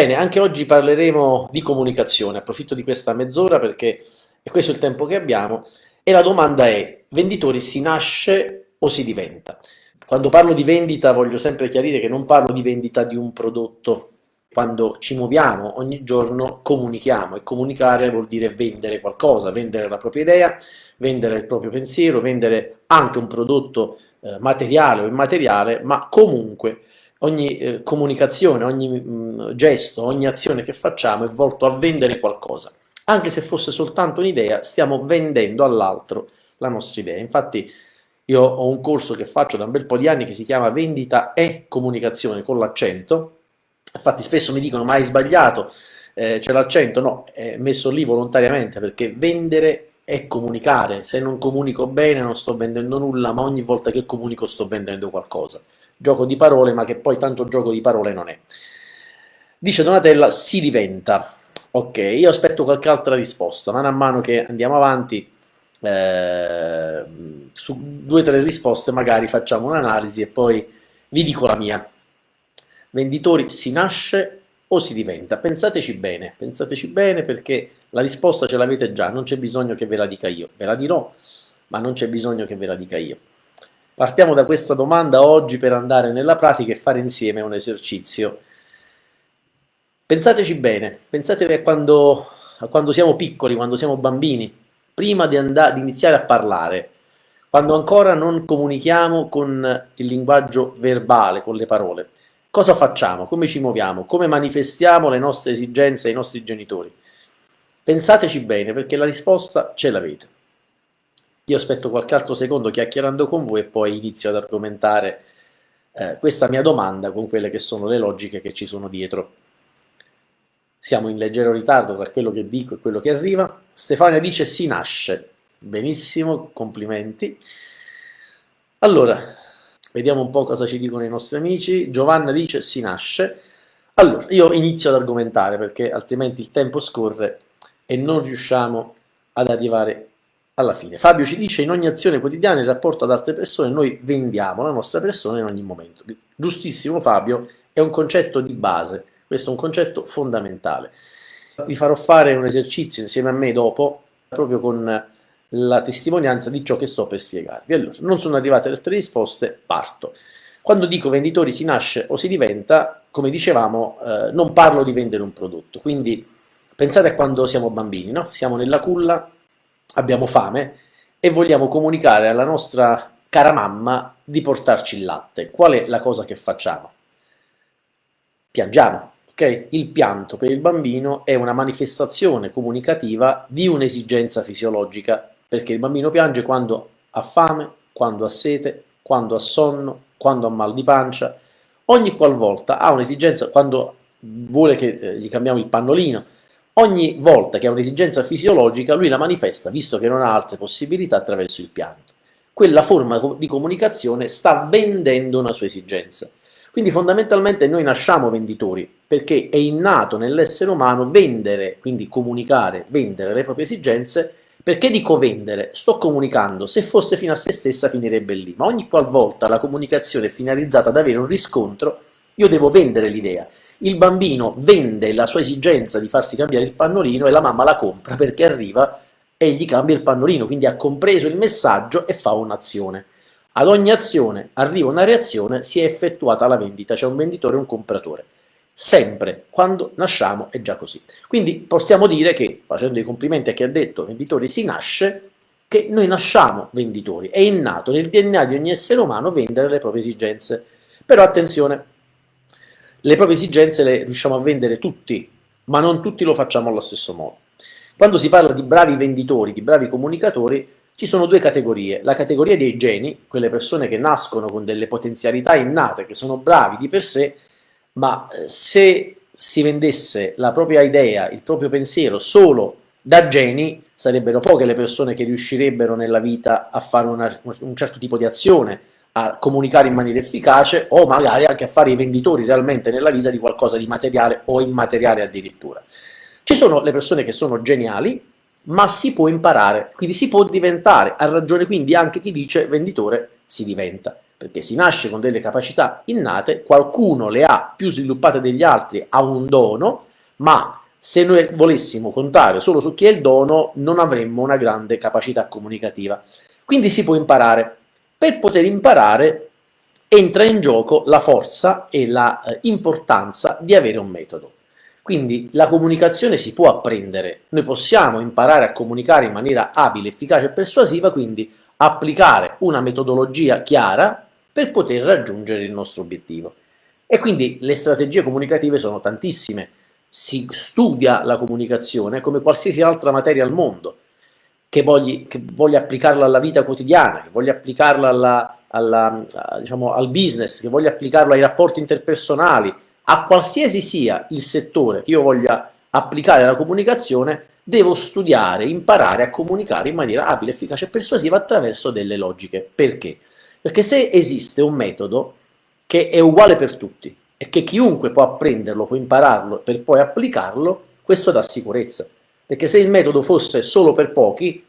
Bene, anche oggi parleremo di comunicazione, approfitto di questa mezz'ora perché è questo il tempo che abbiamo e la domanda è, venditori si nasce o si diventa? Quando parlo di vendita voglio sempre chiarire che non parlo di vendita di un prodotto, quando ci muoviamo ogni giorno comunichiamo e comunicare vuol dire vendere qualcosa, vendere la propria idea, vendere il proprio pensiero, vendere anche un prodotto eh, materiale o immateriale, ma comunque ogni eh, comunicazione, ogni mh, mm, gesto, ogni azione che facciamo è volto a vendere qualcosa. Anche se fosse soltanto un'idea, stiamo vendendo all'altro la nostra idea. Infatti io ho un corso che faccio da un bel po' di anni che si chiama Vendita e Comunicazione con l'accento. Infatti spesso mi dicono ma hai sbagliato, eh, c'è l'accento. No, è messo lì volontariamente perché vendere è comunicare. Se non comunico bene non sto vendendo nulla, ma ogni volta che comunico sto vendendo qualcosa gioco di parole, ma che poi tanto gioco di parole non è. Dice Donatella, si diventa. Ok, io aspetto qualche altra risposta, man mano che andiamo avanti, eh, su due o tre risposte magari facciamo un'analisi e poi vi dico la mia. Venditori si nasce o si diventa? Pensateci bene, pensateci bene perché la risposta ce l'avete già, non c'è bisogno che ve la dica io, ve la dirò, ma non c'è bisogno che ve la dica io. Partiamo da questa domanda oggi per andare nella pratica e fare insieme un esercizio. Pensateci bene, pensate a quando, a quando siamo piccoli, quando siamo bambini, prima di, di iniziare a parlare, quando ancora non comunichiamo con il linguaggio verbale, con le parole. Cosa facciamo? Come ci muoviamo? Come manifestiamo le nostre esigenze ai nostri genitori? Pensateci bene perché la risposta ce l'avete. Io aspetto qualche altro secondo chiacchierando con voi e poi inizio ad argomentare eh, questa mia domanda con quelle che sono le logiche che ci sono dietro. Siamo in leggero ritardo tra quello che dico e quello che arriva. Stefania dice si nasce. Benissimo, complimenti. Allora, vediamo un po' cosa ci dicono i nostri amici. Giovanna dice si nasce. Allora, io inizio ad argomentare perché altrimenti il tempo scorre e non riusciamo ad arrivare alla fine. Fabio ci dice in ogni azione quotidiana in rapporto ad altre persone noi vendiamo la nostra persona in ogni momento. Giustissimo Fabio, è un concetto di base, questo è un concetto fondamentale. Vi farò fare un esercizio insieme a me dopo, proprio con la testimonianza di ciò che sto per spiegarvi. Allora, non sono arrivate altre risposte, parto. Quando dico venditori si nasce o si diventa, come dicevamo, eh, non parlo di vendere un prodotto, quindi pensate a quando siamo bambini, no? siamo nella culla, abbiamo fame e vogliamo comunicare alla nostra cara mamma di portarci il latte. Qual è la cosa che facciamo? Piangiamo. Okay? Il pianto per il bambino è una manifestazione comunicativa di un'esigenza fisiologica, perché il bambino piange quando ha fame, quando ha sete, quando ha sonno, quando ha mal di pancia, ogni qualvolta ha un'esigenza, quando vuole che eh, gli cambiamo il pannolino, Ogni volta che ha un'esigenza fisiologica, lui la manifesta, visto che non ha altre possibilità, attraverso il pianto. Quella forma di comunicazione sta vendendo una sua esigenza. Quindi fondamentalmente noi nasciamo venditori, perché è innato nell'essere umano vendere, quindi comunicare, vendere le proprie esigenze, perché dico vendere? Sto comunicando, se fosse fino a se stessa finirebbe lì, ma ogni qualvolta la comunicazione è finalizzata ad avere un riscontro, io devo vendere l'idea il bambino vende la sua esigenza di farsi cambiare il pannolino e la mamma la compra perché arriva e gli cambia il pannolino, quindi ha compreso il messaggio e fa un'azione. Ad ogni azione arriva una reazione, si è effettuata la vendita, c'è un venditore e un compratore. Sempre, quando nasciamo è già così. Quindi possiamo dire che, facendo i complimenti a chi ha detto venditori si nasce, che noi nasciamo venditori, è innato nel DNA di ogni essere umano vendere le proprie esigenze. Però attenzione, le proprie esigenze le riusciamo a vendere tutti, ma non tutti lo facciamo allo stesso modo. Quando si parla di bravi venditori, di bravi comunicatori, ci sono due categorie. La categoria dei geni, quelle persone che nascono con delle potenzialità innate, che sono bravi di per sé, ma eh, se si vendesse la propria idea, il proprio pensiero solo da geni, sarebbero poche le persone che riuscirebbero nella vita a fare una, un certo tipo di azione, a comunicare in maniera efficace o magari anche a fare i venditori realmente nella vita di qualcosa di materiale o immateriale addirittura. Ci sono le persone che sono geniali, ma si può imparare, quindi si può diventare, ha ragione quindi anche chi dice venditore si diventa. perché si nasce con delle capacità innate, qualcuno le ha più sviluppate degli altri, ha un dono, ma se noi volessimo contare solo su chi è il dono non avremmo una grande capacità comunicativa. Quindi si può imparare. Per poter imparare entra in gioco la forza e l'importanza eh, di avere un metodo. Quindi la comunicazione si può apprendere, noi possiamo imparare a comunicare in maniera abile, efficace e persuasiva, quindi applicare una metodologia chiara per poter raggiungere il nostro obiettivo. E quindi le strategie comunicative sono tantissime, si studia la comunicazione come qualsiasi altra materia al mondo, che, vogli, che voglia applicarla alla vita quotidiana, che voglia applicarla alla, alla, diciamo, al business, che voglia applicarlo ai rapporti interpersonali, a qualsiasi sia il settore che io voglia applicare la comunicazione, devo studiare, imparare a comunicare in maniera abile, efficace e persuasiva attraverso delle logiche. Perché? Perché se esiste un metodo che è uguale per tutti e che chiunque può apprenderlo, può impararlo per poi applicarlo, questo dà sicurezza. Perché se il metodo fosse solo per pochi,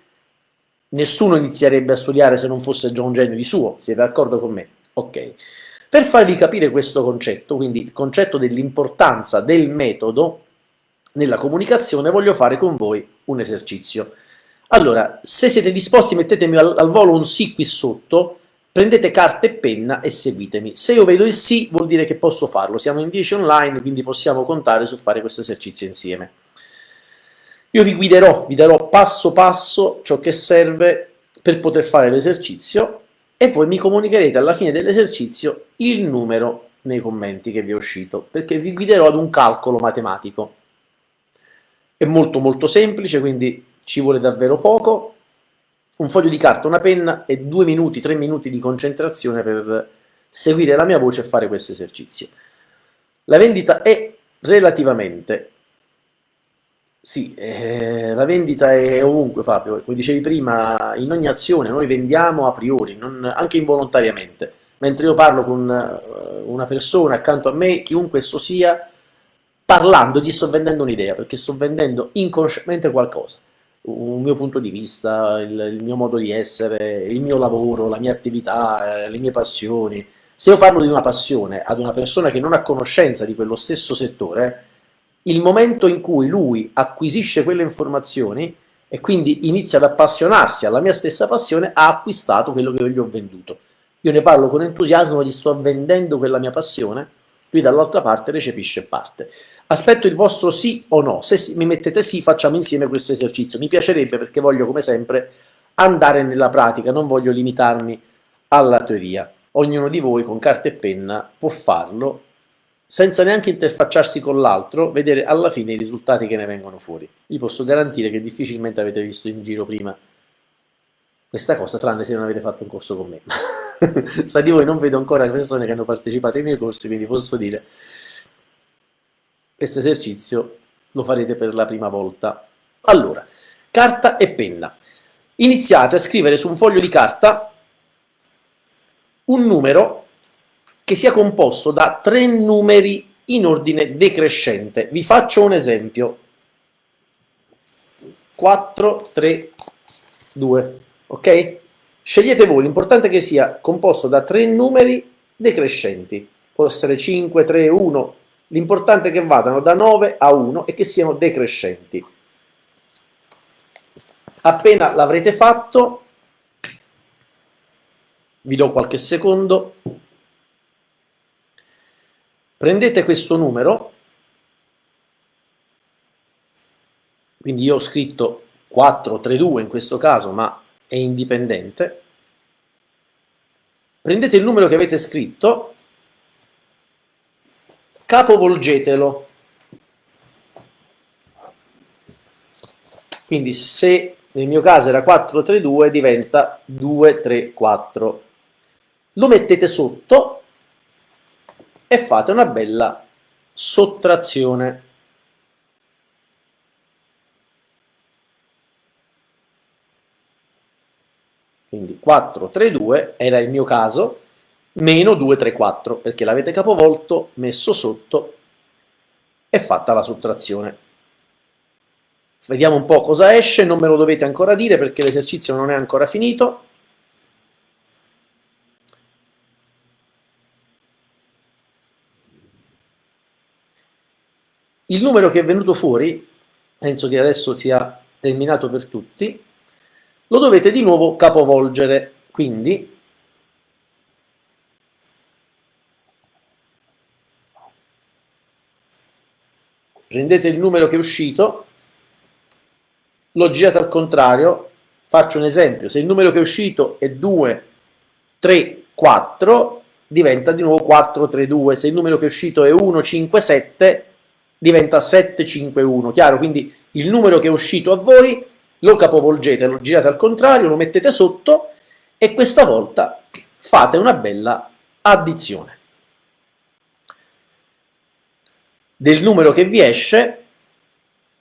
nessuno inizierebbe a studiare se non fosse già un genio di suo, siete d'accordo con me? Ok. Per farvi capire questo concetto, quindi il concetto dell'importanza del metodo nella comunicazione, voglio fare con voi un esercizio. Allora, se siete disposti mettetemi al, al volo un sì qui sotto, prendete carta e penna e seguitemi. Se io vedo il sì vuol dire che posso farlo, siamo in 10 online, quindi possiamo contare su fare questo esercizio insieme. Io vi guiderò, vi darò passo passo ciò che serve per poter fare l'esercizio e poi mi comunicherete alla fine dell'esercizio il numero nei commenti che vi è uscito, perché vi guiderò ad un calcolo matematico. È molto molto semplice, quindi ci vuole davvero poco, un foglio di carta, una penna e due minuti, tre minuti di concentrazione per seguire la mia voce e fare questo esercizio. La vendita è relativamente sì, eh, la vendita è ovunque Fabio, come dicevi prima, in ogni azione noi vendiamo a priori, non, anche involontariamente. Mentre io parlo con eh, una persona accanto a me, chiunque esso sia, parlando gli sto vendendo un'idea, perché sto vendendo inconsciamente qualcosa. Un mio punto di vista, il, il, mio modo di essere, il mio lavoro, la mia attività, eh, le mie passioni. Se io parlo di una passione ad una persona che non ha conoscenza di quello stesso settore, il momento in cui lui acquisisce quelle informazioni e quindi inizia ad appassionarsi alla mia stessa passione, ha acquistato quello che io gli ho venduto. Io ne parlo con entusiasmo, gli sto vendendo quella mia passione, lui dall'altra parte recepisce parte. Aspetto il vostro sì o no, se mi mettete sì facciamo insieme questo esercizio, mi piacerebbe perché voglio come sempre andare nella pratica, non voglio limitarmi alla teoria. Ognuno di voi con carta e penna può farlo senza neanche interfacciarsi con l'altro, vedere alla fine i risultati che ne vengono fuori. Vi posso garantire che difficilmente avete visto in giro prima questa cosa, tranne se non avete fatto un corso con me. Tra di voi non vedo ancora persone che hanno partecipato ai miei corsi, quindi posso dire questo esercizio lo farete per la prima volta. Allora, carta e penna. Iniziate a scrivere su un foglio di carta un numero che sia composto da tre numeri in ordine decrescente. Vi faccio un esempio. 4, 3, 2, ok? Scegliete voi, l'importante è che sia composto da tre numeri decrescenti. Può essere 5, 3, 1. L'importante è che vadano da 9 a 1 e che siano decrescenti. Appena l'avrete fatto, vi do qualche secondo, Prendete questo numero, quindi io ho scritto 432 in questo caso, ma è indipendente. Prendete il numero che avete scritto, capovolgetelo. Quindi se nel mio caso era 432 diventa 234. Lo mettete sotto e fate una bella sottrazione. Quindi 4, 3, 2 era il mio caso, meno 2, 3, 4, perché l'avete capovolto, messo sotto e fatta la sottrazione. Vediamo un po' cosa esce, non me lo dovete ancora dire perché l'esercizio non è ancora finito. Il numero che è venuto fuori, penso che adesso sia terminato per tutti, lo dovete di nuovo capovolgere, quindi prendete il numero che è uscito, lo girate al contrario, faccio un esempio, se il numero che è uscito è 2, 3, 4, diventa di nuovo 4, 3, 2, se il numero che è uscito è 1, 5, 7, diventa 7, 5, 1, chiaro? Quindi il numero che è uscito a voi lo capovolgete, lo girate al contrario, lo mettete sotto e questa volta fate una bella addizione. del numero che vi esce,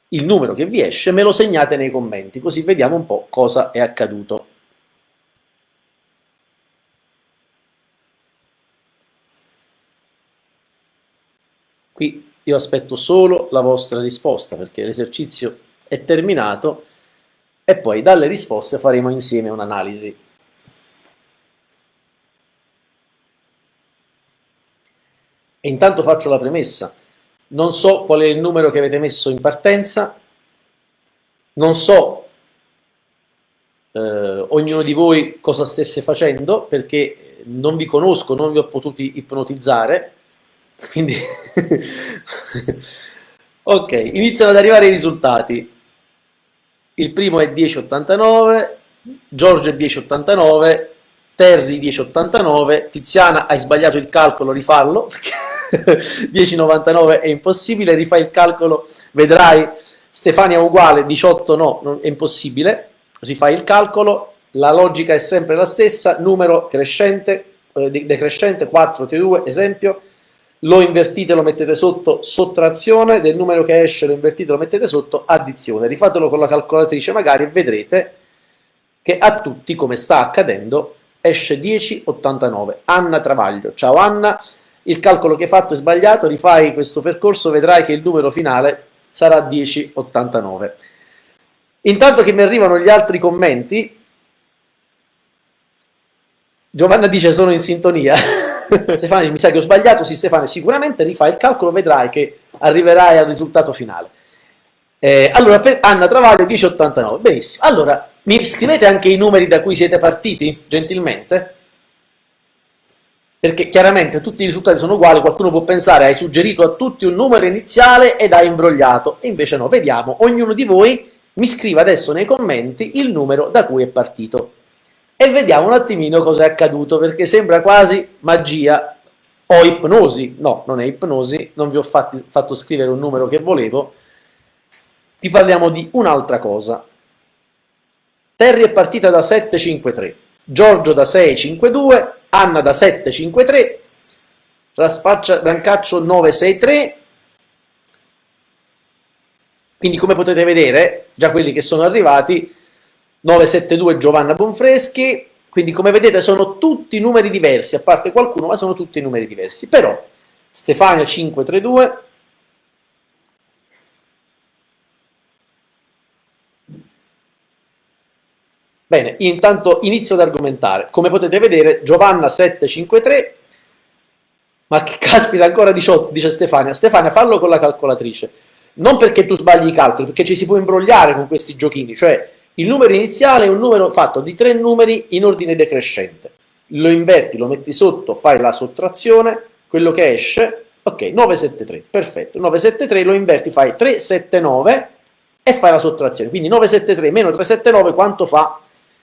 il numero che vi esce me lo segnate nei commenti, così vediamo un po' cosa è accaduto. Qui io aspetto solo la vostra risposta perché l'esercizio è terminato e poi dalle risposte faremo insieme un'analisi. E intanto faccio la premessa. Non so qual è il numero che avete messo in partenza, non so eh, ognuno di voi cosa stesse facendo perché non vi conosco, non vi ho potuti ipnotizzare, quindi ok, iniziano ad arrivare i risultati. Il primo è 10,89, Giorgio è 10,89, Terry 10,89, Tiziana hai sbagliato il calcolo, perché 10,99 è impossibile, rifai il calcolo, vedrai, Stefania uguale, 18 no, è impossibile, rifai il calcolo, la logica è sempre la stessa, numero crescente, eh, decrescente, 4, T2, esempio, lo invertite, lo mettete sotto sottrazione, del numero che esce lo invertite, lo mettete sotto addizione, rifatelo con la calcolatrice magari e vedrete che a tutti, come sta accadendo, esce 10,89. Anna Travaglio, ciao Anna, il calcolo che hai fatto è sbagliato, rifai questo percorso, vedrai che il numero finale sarà 1089. Intanto che mi arrivano gli altri commenti, Giovanna dice sono in sintonia. Stefano mi sa che ho sbagliato, sì Stefano, sicuramente rifai il calcolo, vedrai che arriverai al risultato finale. Eh, allora, per Anna Travaglio 1089, benissimo. Allora, mi scrivete anche i numeri da cui siete partiti, gentilmente? perché chiaramente tutti i risultati sono uguali, qualcuno può pensare hai suggerito a tutti un numero iniziale ed hai imbrogliato, e invece no, vediamo, ognuno di voi mi scriva adesso nei commenti il numero da cui è partito e vediamo un attimino cosa è accaduto, perché sembra quasi magia o ipnosi, no, non è ipnosi, non vi ho fatti, fatto scrivere un numero che volevo, vi parliamo di un'altra cosa. Terry è partita da 753, Giorgio da 652, Anna da 753, Raspaccia Brancaccio 963, quindi come potete vedere, già quelli che sono arrivati, 972 Giovanna Bonfreschi, quindi come vedete sono tutti numeri diversi, a parte qualcuno, ma sono tutti numeri diversi. Però Stefania 532, Bene, intanto inizio ad argomentare. Come potete vedere, Giovanna 753, ma che caspita ancora 18, dice Stefania. Stefania, fallo con la calcolatrice. Non perché tu sbagli i calcoli, perché ci si può imbrogliare con questi giochini, cioè il numero iniziale è un numero fatto di tre numeri in ordine decrescente. Lo inverti, lo metti sotto, fai la sottrazione, quello che esce, ok, 973, perfetto. 973 lo inverti, fai 379 e fai la sottrazione. Quindi 973 meno 379 quanto fa?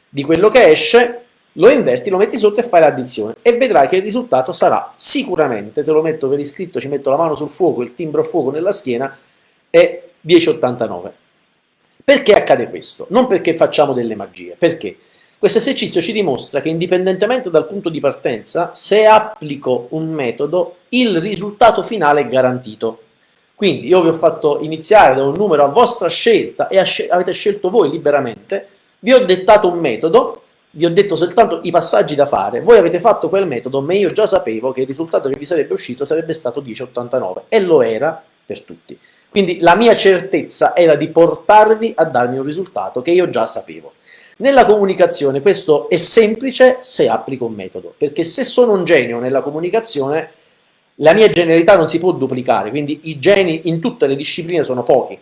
di quello che esce, lo inverti, lo metti sotto e fai l'addizione e vedrai che il risultato sarà sicuramente, te lo metto per iscritto, ci metto la mano sul fuoco, il timbro a fuoco nella schiena, è 10,89. Perché accade questo? Non perché facciamo delle magie, perché questo esercizio ci dimostra che indipendentemente dal punto di partenza, se applico un metodo, il risultato finale è garantito. Quindi io vi ho fatto iniziare da un numero a vostra scelta e avete scelto voi liberamente, vi ho dettato un metodo, vi ho detto soltanto i passaggi da fare, voi avete fatto quel metodo, ma io già sapevo che il risultato che vi sarebbe uscito sarebbe stato 10,89 e lo era per tutti. Quindi la mia certezza era di portarvi a darmi un risultato che io già sapevo. Nella comunicazione questo è semplice se applico un metodo, perché se sono un genio nella comunicazione La mia genialità non si può duplicare, quindi i geni in tutte le discipline sono pochi,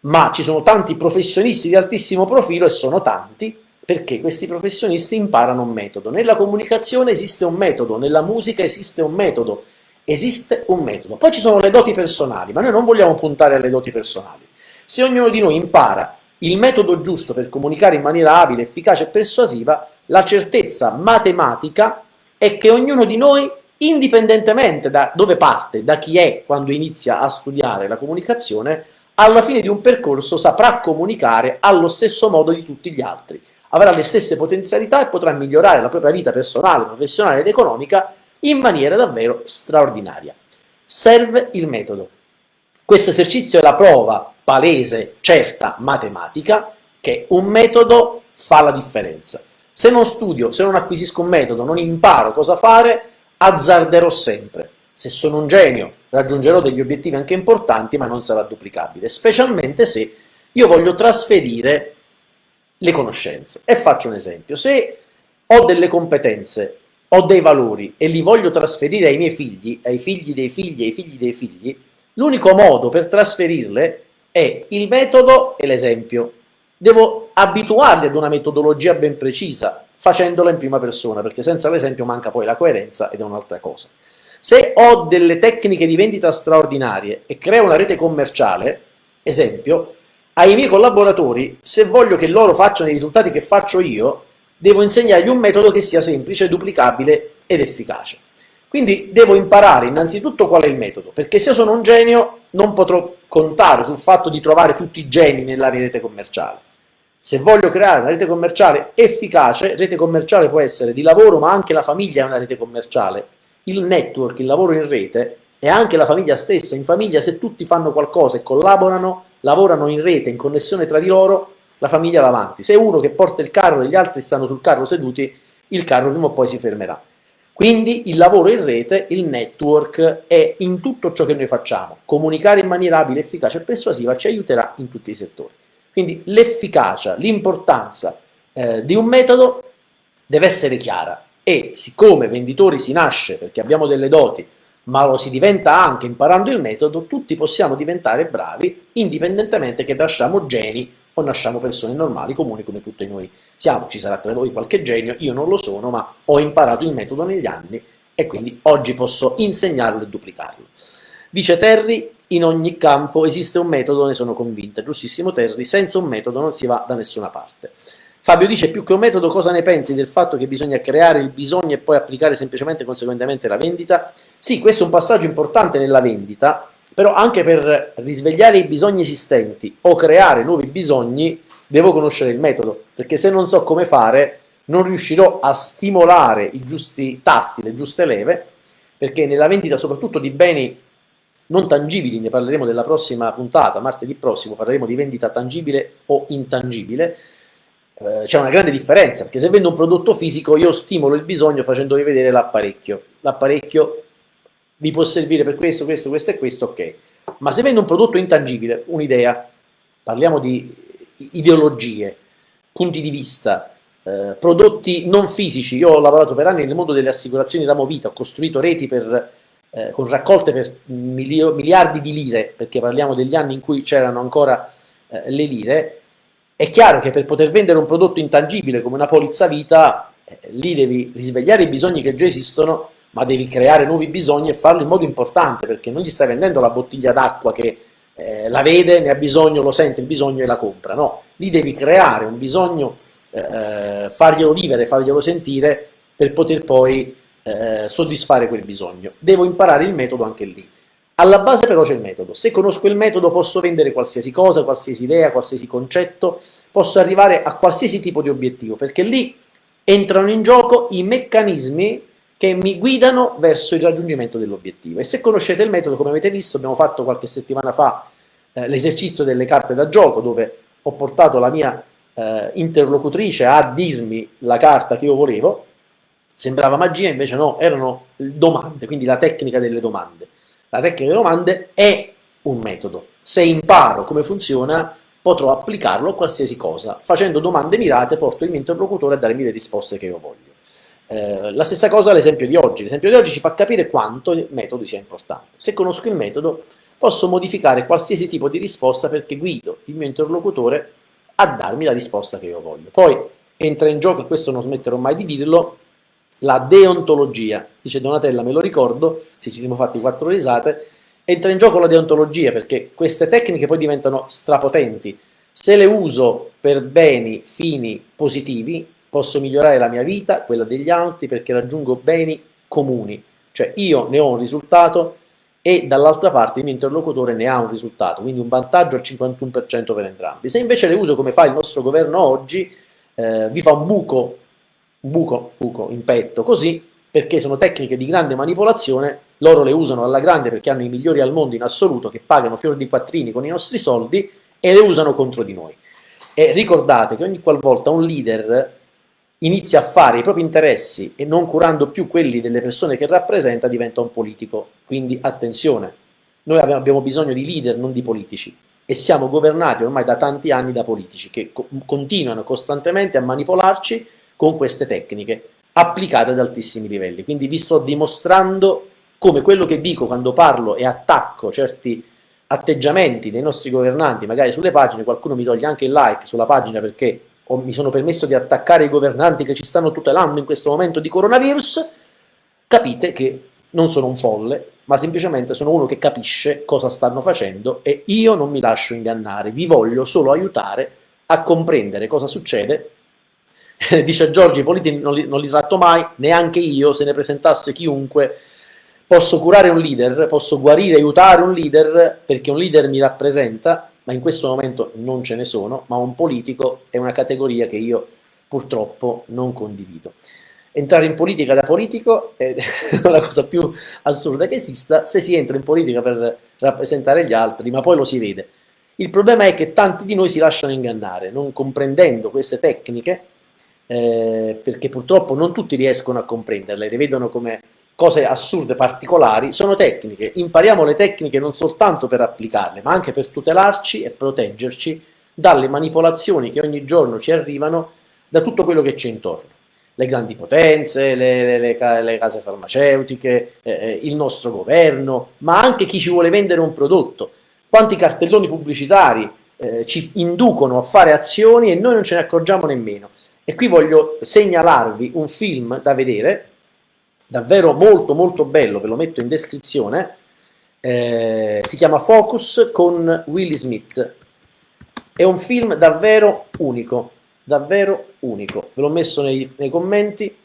ma ci sono tanti professionisti di altissimo profilo e sono tanti perché questi professionisti imparano un metodo. Nella comunicazione esiste un metodo, nella musica esiste un metodo, esiste un metodo. Poi ci sono le doti personali, ma noi non vogliamo puntare alle doti personali. Se ognuno di noi impara il metodo giusto per comunicare in maniera abile, efficace e persuasiva, la certezza matematica è che ognuno di noi indipendentemente da dove parte, da chi è quando inizia a studiare la comunicazione, alla fine di un percorso saprà comunicare allo stesso modo di tutti gli altri, avrà le stesse potenzialità e potrà migliorare la propria vita personale, professionale ed economica in maniera davvero straordinaria. Serve il metodo. Questo esercizio è la prova palese, certa, matematica, che un metodo fa la differenza. Se non studio, se non acquisisco un metodo, non imparo cosa fare, azzarderò sempre. Se sono un genio, raggiungerò degli obiettivi anche importanti, ma non sarà duplicabile, specialmente se io voglio trasferire le conoscenze. E faccio un esempio. Se ho delle competenze, ho dei valori e li voglio trasferire ai miei figli, ai figli dei figli, ai figli dei figli, l'unico modo per trasferirle è il metodo e l'esempio. Devo abituarli ad una metodologia ben precisa, facendola in prima persona, perché senza l'esempio manca poi la coerenza ed è un'altra cosa. Se ho delle tecniche di vendita straordinarie e creo una rete commerciale, esempio, ai miei collaboratori, se voglio che loro facciano i risultati che faccio io, devo insegnargli un metodo che sia semplice, duplicabile ed efficace. Quindi devo imparare innanzitutto qual è il metodo, perché se sono un genio non potrò contare sul fatto di trovare tutti i geni nella rete commerciale. Se voglio creare una rete commerciale efficace, rete commerciale può essere di lavoro, ma anche la famiglia è una rete commerciale. Il network, il lavoro in rete, e anche la famiglia stessa. In famiglia, se tutti fanno qualcosa e collaborano, lavorano in rete, in connessione tra di loro, la famiglia va avanti. Se uno che porta il carro e gli altri stanno sul carro seduti, il carro prima o poi si fermerà. Quindi il lavoro in rete, il network, è in tutto ciò che noi facciamo. Comunicare in maniera abile, efficace e persuasiva ci aiuterà in tutti i settori. Quindi l'efficacia, l'importanza eh, di un metodo deve essere chiara e siccome venditori si nasce perché abbiamo delle doti, ma lo si diventa anche imparando il metodo, tutti possiamo diventare bravi indipendentemente che nasciamo geni o nasciamo persone normali, comuni come tutti noi siamo. Ci sarà tra voi qualche genio, io non lo sono, ma ho imparato il metodo negli anni e quindi oggi posso insegnarlo e duplicarlo. Dice Terry, in ogni campo esiste un metodo, ne sono convinta, giustissimo Terry, senza un metodo non si va da nessuna parte. Fabio dice, più che un metodo, cosa ne pensi del fatto che bisogna creare il bisogno e poi applicare semplicemente conseguentemente la vendita? Sì, questo è un passaggio importante nella vendita, però anche per risvegliare i bisogni esistenti o creare nuovi bisogni devo conoscere il metodo, perché se non so come fare non riuscirò a stimolare i giusti tasti, le giuste leve, perché nella vendita soprattutto di beni non tangibili, ne parleremo nella prossima puntata, martedì prossimo parleremo di vendita tangibile o intangibile, eh, c'è una grande differenza, perché se vendo un prodotto fisico io stimolo il bisogno facendovi vedere l'apparecchio, l'apparecchio vi può servire per questo, questo, questo e questo, ok, ma se vendo un prodotto intangibile, un'idea, parliamo di ideologie, punti di vista, eh, prodotti non fisici, io ho lavorato per anni nel mondo delle assicurazioni ramo vita, ho costruito reti per eh, con raccolte per miliardi di lire, perché parliamo degli anni in cui c'erano ancora eh, le lire, è chiaro che per poter vendere un prodotto intangibile come una polizza vita, eh, lì devi risvegliare i bisogni che già esistono, ma devi creare nuovi bisogni e farlo in modo importante, perché non gli stai vendendo la bottiglia d'acqua che eh, la vede, ne ha bisogno, lo sente il bisogno e la compra, no, lì devi creare un bisogno, eh, farglielo vivere, farglielo sentire, per poter poi eh, soddisfare quel bisogno. Devo imparare il metodo anche lì. Alla base però c'è il metodo. Se conosco il metodo posso vendere qualsiasi cosa, qualsiasi idea, qualsiasi concetto, posso arrivare a qualsiasi tipo di obiettivo, perché lì entrano in gioco i meccanismi che mi guidano verso il raggiungimento dell'obiettivo. E se conoscete il metodo, come avete visto, abbiamo fatto qualche settimana fa eh, l'esercizio delle carte da gioco, dove ho portato la mia eh, interlocutrice a dirmi la carta che io volevo, Sembrava magia, invece no, erano domande, quindi la tecnica delle domande. La tecnica delle domande è un metodo. Se imparo come funziona, potrò applicarlo a qualsiasi cosa. Facendo domande mirate, porto il mio interlocutore a darmi le risposte che io voglio. Eh, la stessa cosa l'esempio di oggi. L'esempio di oggi ci fa capire quanto il metodo sia importante. Se conosco il metodo, posso modificare qualsiasi tipo di risposta perché guido il mio interlocutore a darmi la risposta che io voglio. Poi entra in gioco, e questo non smetterò mai di dirlo, la deontologia. Dice Donatella, me lo ricordo, se ci siamo fatti quattro risate, entra in gioco la deontologia perché queste tecniche poi diventano strapotenti. Se le uso per beni, fini positivi, posso migliorare la mia vita, quella degli altri, perché raggiungo beni comuni. Cioè io ne ho un risultato e dall'altra parte il mio interlocutore ne ha un risultato, quindi un vantaggio al 51% per entrambi. Se invece le uso come fa il nostro governo oggi, eh, vi fa un buco, un buco, buco in petto, così, perché sono tecniche di grande manipolazione, loro le usano alla grande perché hanno i migliori al mondo in assoluto, che pagano fior di quattrini con i nostri soldi, e le usano contro di noi. E ricordate che ogni qualvolta un leader inizia a fare i propri interessi e non curando più quelli delle persone che rappresenta, diventa un politico. Quindi attenzione, noi abbiamo bisogno di leader, non di politici. E siamo governati ormai da tanti anni da politici che co continuano costantemente a manipolarci con queste tecniche applicate ad altissimi livelli. Quindi vi sto dimostrando come quello che dico quando parlo e attacco certi atteggiamenti dei nostri governanti, magari sulle pagine, qualcuno mi toglie anche il like sulla pagina perché o mi sono permesso di attaccare i governanti che ci stanno tutelando in questo momento di coronavirus, capite che non sono un folle, ma semplicemente sono uno che capisce cosa stanno facendo e io non mi lascio ingannare, vi voglio solo aiutare a comprendere cosa succede. Dice Giorgi, i politici non li, non li tratto mai, neanche io, se ne presentasse chiunque, posso curare un leader, posso guarire, aiutare un leader, perché un leader mi rappresenta, ma in questo momento non ce ne sono, ma un politico è una categoria che io purtroppo non condivido. Entrare in politica da politico è la cosa più assurda che esista, se si entra in politica per rappresentare gli altri, ma poi lo si vede. Il problema è che tanti di noi si lasciano ingannare, non comprendendo queste tecniche, eh, perché purtroppo non tutti riescono a comprenderle, le vedono come cose assurde, particolari, sono tecniche. Impariamo le tecniche non soltanto per applicarle, ma anche per tutelarci e proteggerci dalle manipolazioni che ogni giorno ci arrivano da tutto quello che c'è intorno. Le grandi potenze, le, le, le, le case farmaceutiche, eh, eh, il nostro governo, ma anche chi ci vuole vendere un prodotto. Quanti cartelloni pubblicitari eh, ci inducono a fare azioni e noi non ce ne accorgiamo nemmeno. E qui voglio segnalarvi un film da vedere, davvero molto molto bello, ve lo metto in descrizione, eh, si chiama Focus con Willy Smith, è un film davvero unico, davvero unico, ve l'ho messo nei, nei commenti,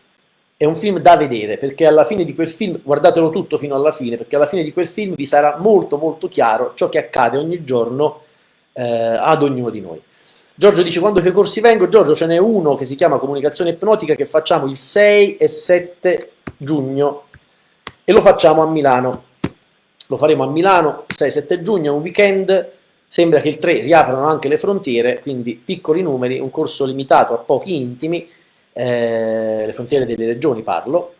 è un film da vedere, perché alla fine di quel film, guardatelo tutto fino alla fine, perché alla fine di quel film vi sarà molto molto chiaro ciò che accade ogni giorno eh, ad ognuno di noi. Giorgio dice quando fai corsi vengo, Giorgio ce n'è uno che si chiama comunicazione ipnotica che facciamo il 6 e 7 giugno. E lo facciamo a Milano. Lo faremo a Milano il 6-7 giugno, un weekend, sembra che il 3 riaprano anche le frontiere, quindi piccoli numeri, un corso limitato a pochi intimi, eh, le frontiere delle regioni parlo,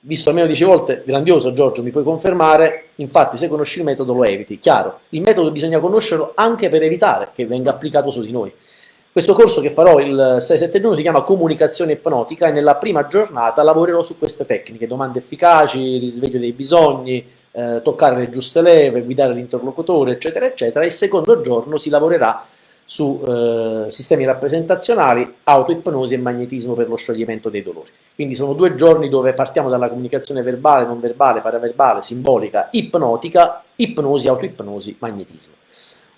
visto almeno 10 volte, grandioso Giorgio, mi puoi confermare, infatti se conosci il metodo lo eviti, chiaro, il metodo bisogna conoscerlo anche per evitare che venga applicato su di noi. Questo corso che farò il 6-7 giugno si chiama Comunicazione ipnotica e nella prima giornata lavorerò su queste tecniche, domande efficaci, risveglio dei bisogni, eh, toccare le giuste leve, guidare l'interlocutore, eccetera, eccetera. Il secondo giorno si lavorerà su eh, sistemi rappresentazionali, autoipnosi e magnetismo per lo scioglimento dei dolori. Quindi sono due giorni dove partiamo dalla comunicazione verbale, non verbale, paraverbale, simbolica, ipnotica, ipnosi, autoipnosi, magnetismo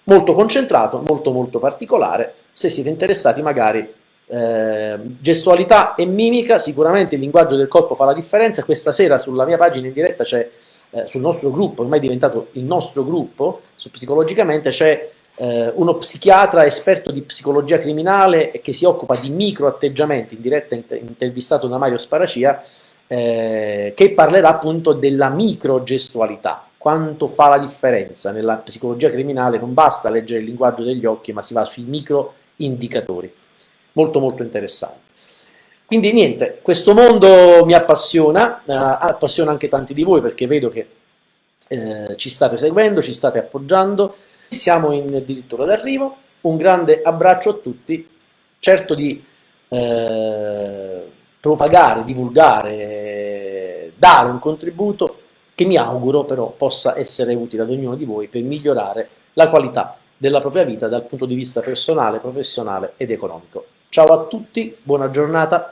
molto concentrato, molto molto particolare, se siete interessati magari eh, gestualità e mimica, sicuramente il linguaggio del corpo fa la differenza, questa sera sulla mia pagina in diretta c'è, eh, sul nostro gruppo, ormai è diventato il nostro gruppo, su psicologicamente c'è eh, uno psichiatra esperto di psicologia criminale che si occupa di micro atteggiamenti, in diretta intervistato da Mario Sparacia, eh, che parlerà appunto della micro gestualità, quanto fa la differenza nella psicologia criminale, non basta leggere il linguaggio degli occhi, ma si va sui micro indicatori. Molto molto interessante. Quindi niente, questo mondo mi appassiona, eh, appassiona anche tanti di voi perché vedo che eh, ci state seguendo, ci state appoggiando, siamo in addirittura d'arrivo, un grande abbraccio a tutti, certo di eh, propagare, divulgare, dare un contributo che mi auguro però possa essere utile ad ognuno di voi per migliorare la qualità della propria vita dal punto di vista personale, professionale ed economico. Ciao a tutti, buona giornata.